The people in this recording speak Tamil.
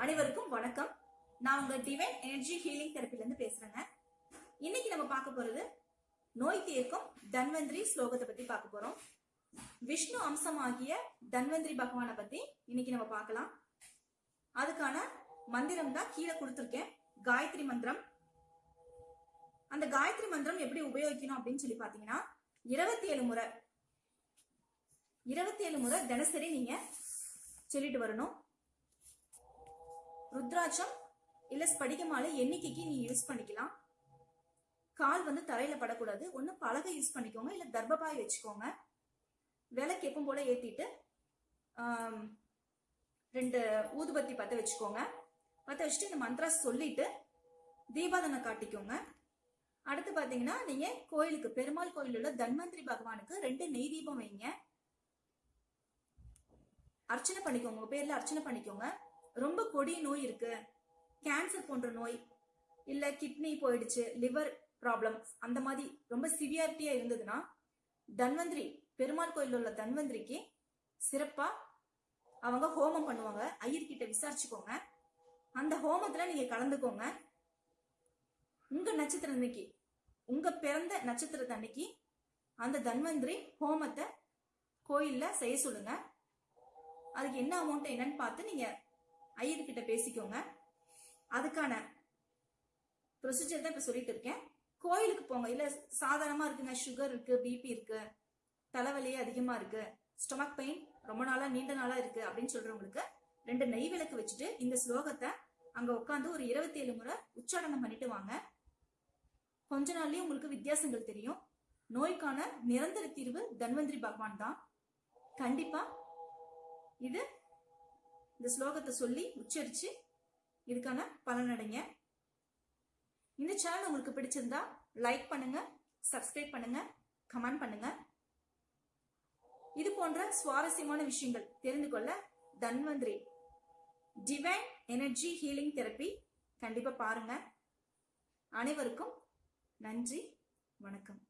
அனைவருக்கும் வணக்கம். நான் உங்க டிவைன் எனர்ஜி ஹீலிங் தெரப்பில இருந்து பேசுறேங்க. இன்னைக்கு நம்ம பார்க்க போறது நோய் தீர்க்கும் தன்வந்திரி ஸ்லோகத்தை பத்தி பார்க்க போறோம். விஷ்ணு அம்சமாகிய தன்வந்திரி பகவானை பத்தி இன்னைக்கு நம்ம பார்க்கலாம். அதுக்கான மந்திரம் தான் கீழே கொடுத்துருக்கேன். காயத்ரி மந்திரம். அந்த காயத்ரி மந்திரம் எப்படி உபயோகிக்கணும் அப்படின்னு சொல்லி பாத்தீங்கன்னா இருபத்தி ஏழு முறை இருபத்தி ஏழு முறை தினசரி நீங்க சொல்லிட்டு வரணும். ருத்ராட்சம் இல்ல ஸ்படிக மாலை எண்ணிக்கைக்கு நீ யூஸ் பண்ணிக்கலாம். கால் வந்து தரையில படக்கூடாது. ஒன்னு பலகை யூஸ் பண்ணிக்கோங்க. இல்ல தர்பபாய் வச்சுக்கோங்க. விளக்கு எப்பவும் போல ஏத்திட்டு ரெண்டு ஊதுபத்தி பத்த வச்சுக்கோங்க. பத்த வச்சுட்டு இந்த மந்த்ரா சொல்லிட்டு தீபாதனை காட்டிக்கோங்க. அடுத்து பாத்தீங்கன்னா நீங்க கோயிலுக்கு பெருமாள் கோயில் உள்ள தன்வந்திரி பகவானுக்கு ரெண்டு நெய் தீபம் வைங்க. அர்ச்சனை பண்ணிக்கோங்க. உங்க பேர்ல அர்ச்சனை பண்ணிக்கோங்க. ரொம்ப கொடிய நோய் இருக்கு. கேன்சர் போன்ற நோய் இல்ல கிட்னி போயிடுச்சு லிவர் ப்ராப்ளம் அந்த மாதிரி ரொம்ப சிவியாரிட்டியா இருந்ததுன்னா தன்வந்திரி பெருமாள் கோயில் உள்ள தன்வந்திரிக்கு சிறப்பா அவங்க ஹோமம் பண்ணுவாங்க. ஐயர்கிட்ட விசாரிச்சுக்கோங்க. அந்த ஹோமத்துல நீங்க கலந்துக்கோங்க. உங்க நட்சத்திரம் அன்னைக்கு உங்க பிறந்த நட்சத்திரத்தை அன்னைக்கு அந்த தன்வந்திரி ஹோமத்தை கோயில்ல செய்ய சொல்லுங்க. அதுக்கு என்ன அமௌண்ட் என்னன்னு பார்த்து நீங்க ஐயர்கிட்ட பேசிக்கோங்க. அதுக்கான ப்ரொசீஜர் தான் இப்ப சொல்லிட்டு இருக்கேன். கோயிலுக்கு போங்க. இல்ல சாதாரணமா இருக்குங்க சுகர் இருக்கு பிபி இருக்கு தலைவலி அதிகமா இருக்கு ஸ்டொமக் பெயின் ரொம்ப நாளா நீண்ட நாளா இருக்கு அப்படின்னு சொல்றவங்களுக்கு ரெண்டு நெய் விளக்கு வச்சுட்டு இந்த ஸ்லோகத்தை அங்க உட்காந்து ஒரு இருபத்தி ஏழு முறை உச்சாடனம் பண்ணிட்டு வாங்க. கொஞ்ச நாள்லயே உங்களுக்கு வித்தியாசங்கள் தெரியும். நோய்க்கான நிரந்தர தீர்வு தன்வந்திரி பகவான் தான். கண்டிப்பா இது இந்த ஸ்லோகத்தை சொல்லி உச்சரிச்சு இதுக்கான பலனடைங்க. இந்த சேனல் உங்களுக்கு பிடிச்சிருந்தா லைக் பண்ணுங்க சப்ஸ்கிரைப் பண்ணுங்க கமெண்ட் பண்ணுங்க. இது போன்ற சுவாரஸ்யமான விஷயங்கள் தெரிந்து கொள்ள Dhanvantari. Divine energy healing therapy கண்டிப்பா பாருங்க. அனைவருக்கும் நன்றி வணக்கம்.